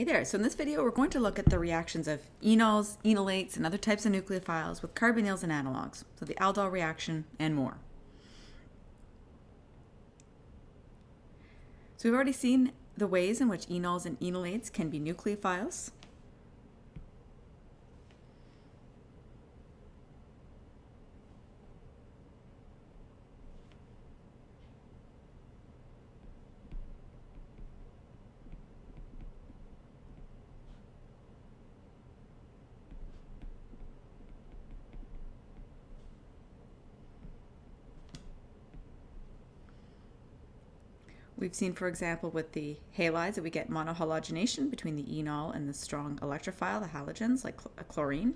Hey there, so in this video we're going to look at the reactions of enols, enolates, and other types of nucleophiles with carbonyls and analogs, so the aldol reaction and more. So we've already seen the ways in which enols and enolates can be nucleophiles. We've seen, for example, with the halides that we get monohalogenation between the enol and the strong electrophile, the halogens, like cl chlorine.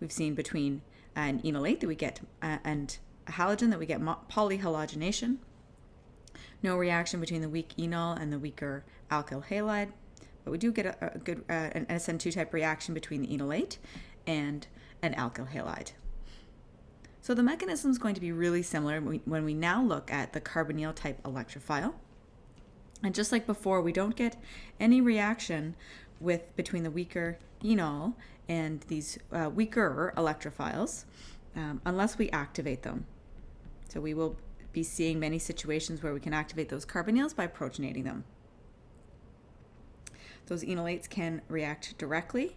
We've seen between an enolate that we get uh, and a halogen that we get polyhalogenation. No reaction between the weak enol and the weaker alkyl halide, but we do get a, a good uh, an SN2 type reaction between the enolate and an alkyl halide. So the mechanism is going to be really similar when we now look at the carbonyl type electrophile. And just like before, we don't get any reaction with between the weaker enol and these uh, weaker electrophiles um, unless we activate them. So we will be seeing many situations where we can activate those carbonyls by protonating them. Those enolates can react directly,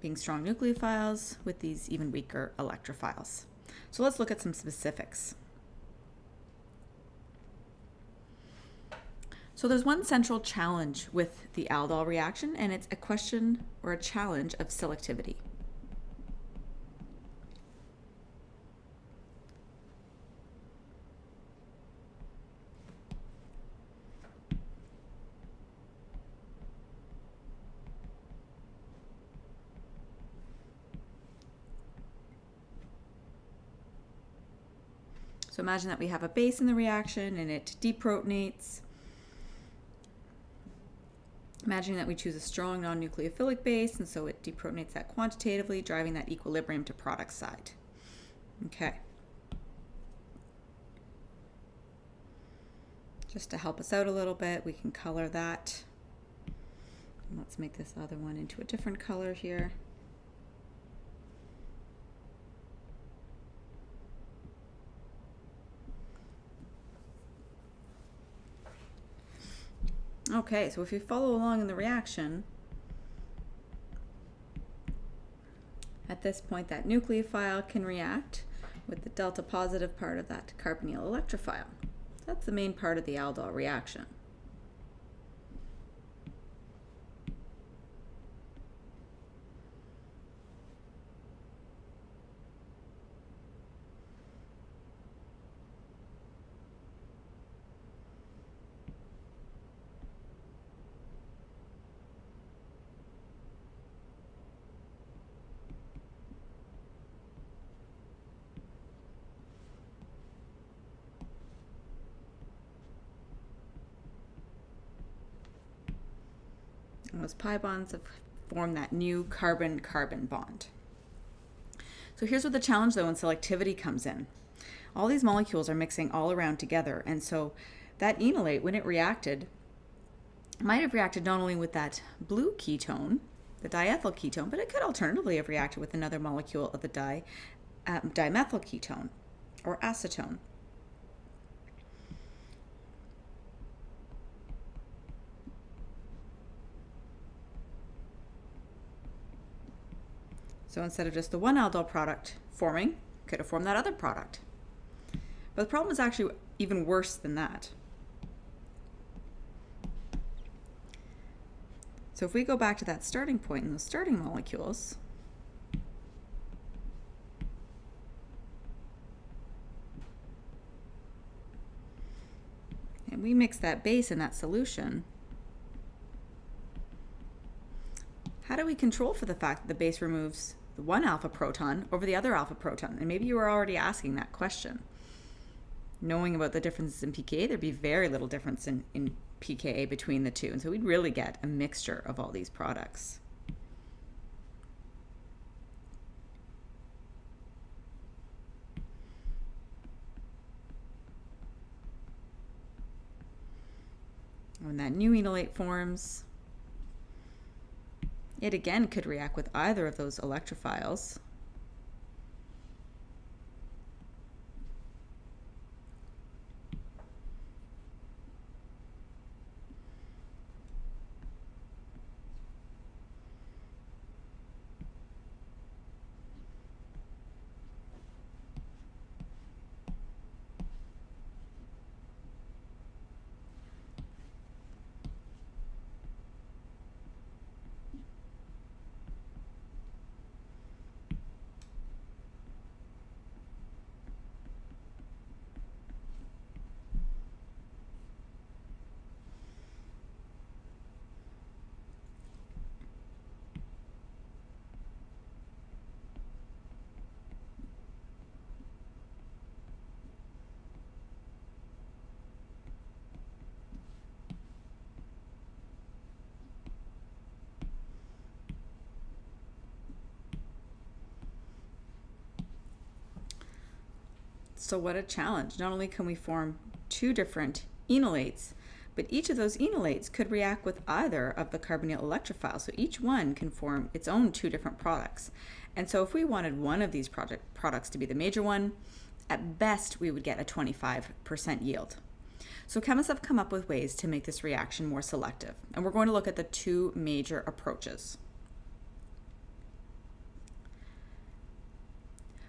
being strong nucleophiles, with these even weaker electrophiles. So let's look at some specifics. So there's one central challenge with the aldol reaction, and it's a question or a challenge of selectivity. So imagine that we have a base in the reaction and it deprotonates Imagining that we choose a strong non-nucleophilic base, and so it deprotonates that quantitatively, driving that equilibrium to product side. Okay. Just to help us out a little bit, we can color that. Let's make this other one into a different color here. Okay, so if you follow along in the reaction, at this point that nucleophile can react with the delta positive part of that carbonyl electrophile. That's the main part of the aldol reaction. And those pi bonds have formed that new carbon-carbon bond. So here's where the challenge though in selectivity comes in. All these molecules are mixing all around together and so that enolate when it reacted might have reacted not only with that blue ketone, the diethyl ketone, but it could alternatively have reacted with another molecule of the di, um, dimethyl ketone or acetone. So instead of just the one aldol product forming, could have formed that other product. But the problem is actually even worse than that. So if we go back to that starting point in the starting molecules, and we mix that base in that solution, how do we control for the fact that the base removes the one alpha proton over the other alpha proton? And maybe you were already asking that question. Knowing about the differences in pKa, there'd be very little difference in, in pKa between the two. And so we'd really get a mixture of all these products. When that new enolate forms, it again could react with either of those electrophiles. So what a challenge. Not only can we form two different enolates, but each of those enolates could react with either of the carbonyl electrophiles. So each one can form its own two different products. And so if we wanted one of these products to be the major one, at best we would get a 25% yield. So chemists have come up with ways to make this reaction more selective. And we're going to look at the two major approaches.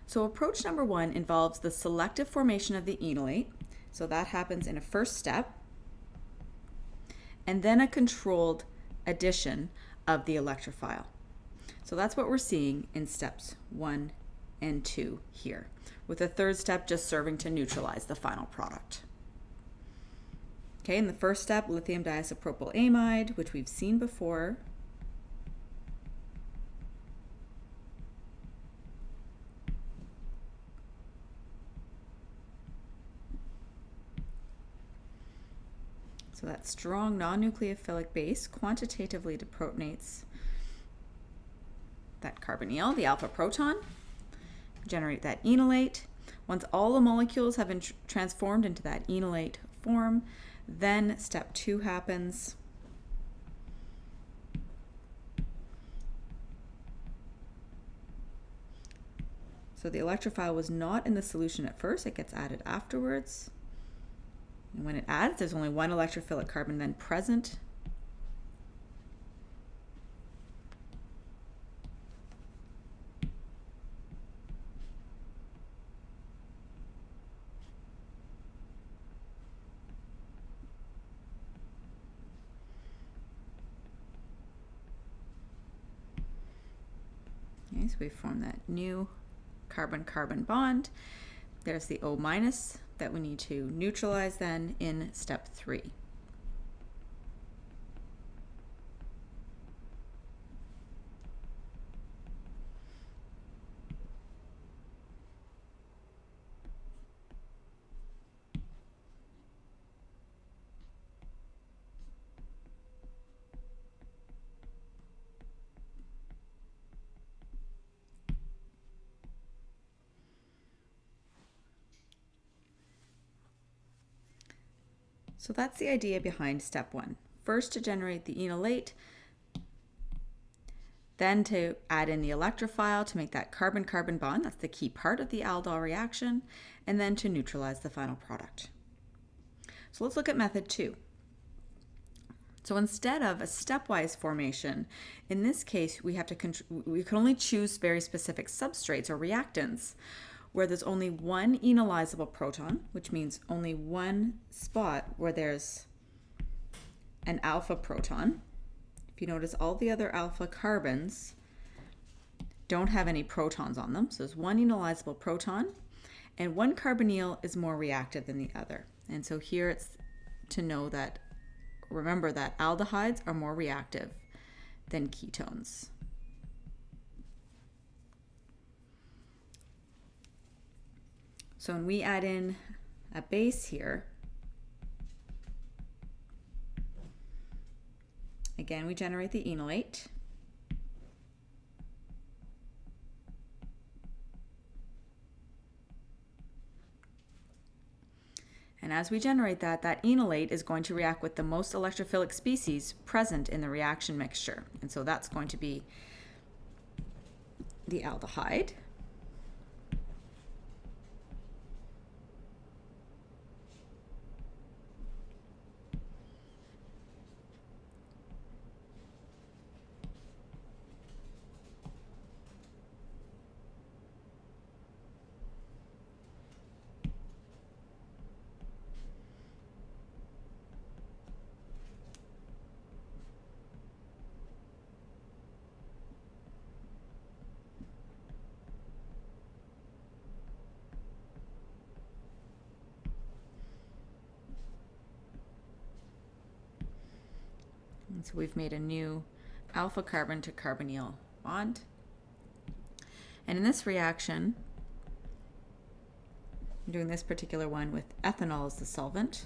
So approach number one involves the selective formation of the enolate. So that happens in a first step. And then a controlled addition of the electrophile. So that's what we're seeing in steps one and two here, with the third step just serving to neutralize the final product. Okay, in the first step, lithium diisopropyl amide, which we've seen before, That strong non-nucleophilic base quantitatively deprotonates that carbonyl, the alpha proton, generate that enolate. Once all the molecules have been tr transformed into that enolate form, then step two happens. So the electrophile was not in the solution at first, it gets added afterwards. And when it adds, there's only one electrophilic carbon then present. Okay, so we form that new carbon-carbon bond. There's the O minus that we need to neutralize then in step three. So that's the idea behind step one. First to generate the enolate, then to add in the electrophile to make that carbon-carbon bond, that's the key part of the aldol reaction, and then to neutralize the final product. So let's look at method two. So instead of a stepwise formation, in this case, we have to we can only choose very specific substrates or reactants where there's only one enolizable proton, which means only one spot where there's an alpha proton. If you notice, all the other alpha carbons don't have any protons on them. So there's one enolizable proton, and one carbonyl is more reactive than the other. And so here it's to know that, remember that aldehydes are more reactive than ketones. So when we add in a base here, again, we generate the enolate. And as we generate that, that enolate is going to react with the most electrophilic species present in the reaction mixture. And so that's going to be the aldehyde. So we've made a new alpha carbon to carbonyl bond. And in this reaction, I'm doing this particular one with ethanol as the solvent.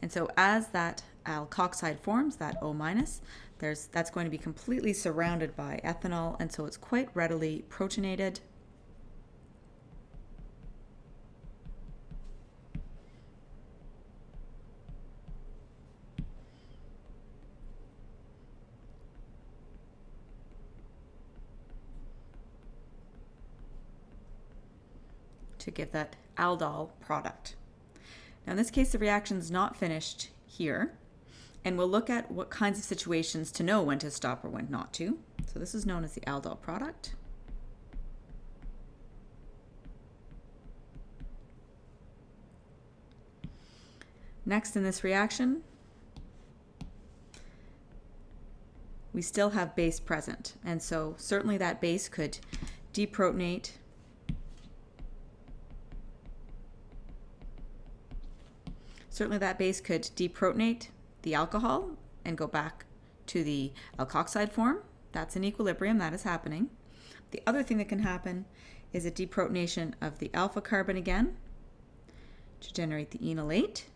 And so as that alkoxide forms, that O minus, there's that's going to be completely surrounded by ethanol, and so it's quite readily protonated to give that aldol product. Now in this case, the reaction is not finished here, and we'll look at what kinds of situations to know when to stop or when not to. So this is known as the aldol product. Next in this reaction, we still have base present. And so certainly that base could deprotonate Certainly that base could deprotonate the alcohol and go back to the alkoxide form. That's in equilibrium, that is happening. The other thing that can happen is a deprotonation of the alpha carbon again to generate the enolate.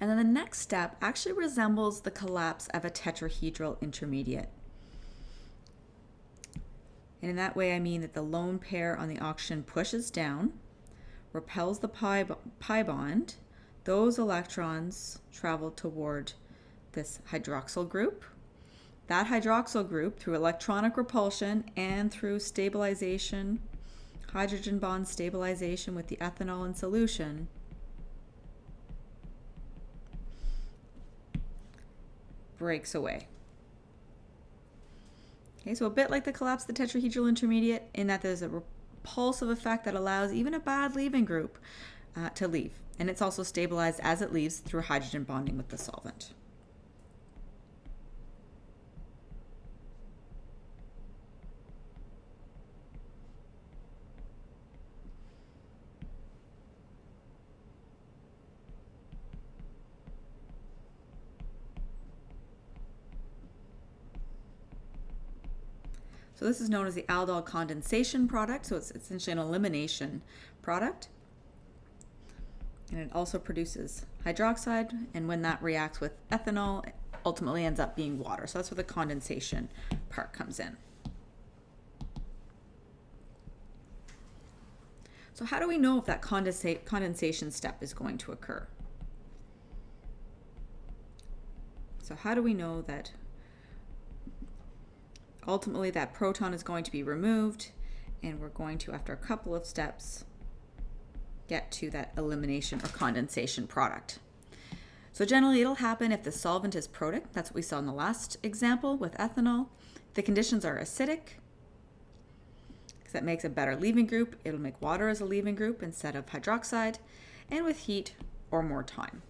And then the next step actually resembles the collapse of a tetrahedral intermediate. And in that way, I mean that the lone pair on the oxygen pushes down, repels the pi, pi bond. Those electrons travel toward this hydroxyl group. That hydroxyl group, through electronic repulsion and through stabilization, hydrogen bond stabilization with the ethanol in solution, breaks away. Okay, so a bit like the collapse of the tetrahedral intermediate in that there's a repulsive effect that allows even a bad leaving group uh, to leave. And it's also stabilized as it leaves through hydrogen bonding with the solvent. So this is known as the aldol condensation product. So it's essentially an elimination product. And it also produces hydroxide. And when that reacts with ethanol, it ultimately ends up being water. So that's where the condensation part comes in. So how do we know if that condensation step is going to occur? So how do we know that ultimately that proton is going to be removed and we're going to, after a couple of steps, get to that elimination or condensation product. So generally it'll happen if the solvent is protic. That's what we saw in the last example with ethanol. The conditions are acidic, because that makes a better leaving group. It'll make water as a leaving group instead of hydroxide, and with heat or more time.